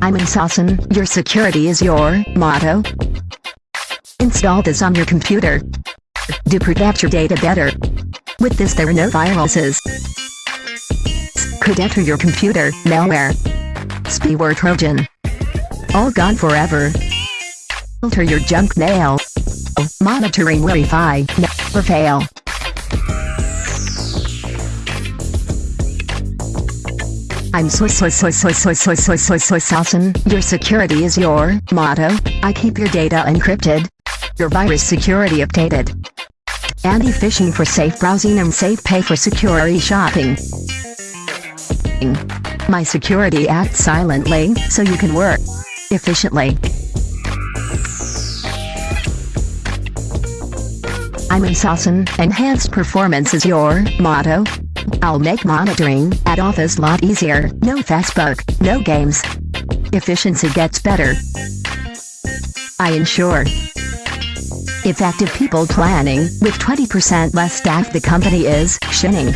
I'm in Saucon, your security is your motto. Install this on your computer. To protect your data better. With this there are no viruses. Could enter your computer, malware. Spyware Trojan. All gone forever. Filter your junk mail. Monitoring Wi-Fi, never fail. I'm soy soy soy soy soy soy soy soy soy Saucon. Your security is your motto. I keep your data encrypted. Your virus security updated. Anti-phishing for safe browsing and safe pay for security shopping. My security acts silently, so you can work efficiently. I'm in Saucon, enhanced performance is your motto. I'll make monitoring at office lot easier, no Facebook, no games. Efficiency gets better. I ensure effective people planning, with 20% less staff the company is shinning.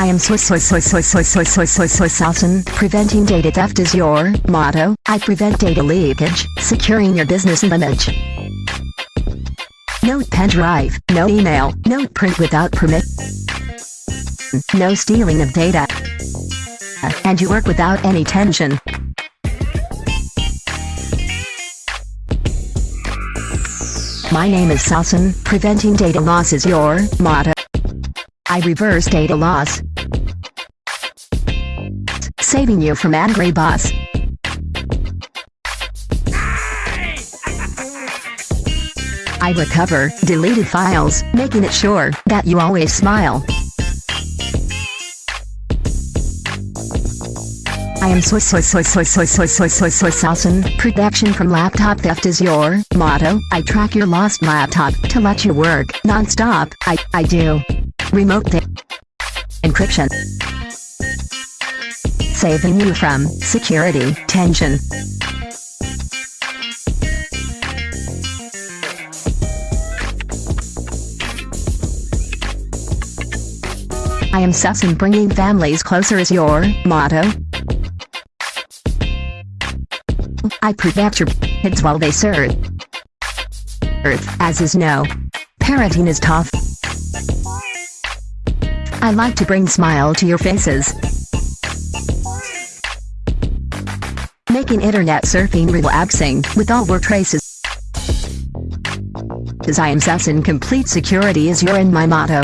I am soy soy soy soy soy soy soy soy soy Saucon. Preventing data theft is your motto. I prevent data leakage, securing your business image. No pen drive, no email, no print without permit. No stealing of data. And you work without any tension. My name is Saucon. Preventing data loss is your motto. I reverse data loss. Saving you from angry boss. I recover deleted files, making it sure that you always smile. I am soy soy soy soy soy soy soy soy soy Saucon. Protection from laptop theft is your motto. I track your lost laptop to let you work non-stop. I I do. Remote encryption. Saving you from security tension. I am Saucon bringing families closer is your motto. I protect your kids while they serve Earth, as is no. Parenting is tough. I like to bring smile to your faces. Making internet surfing relaxing, with all work traces. As I am Saucon complete security is your and my motto.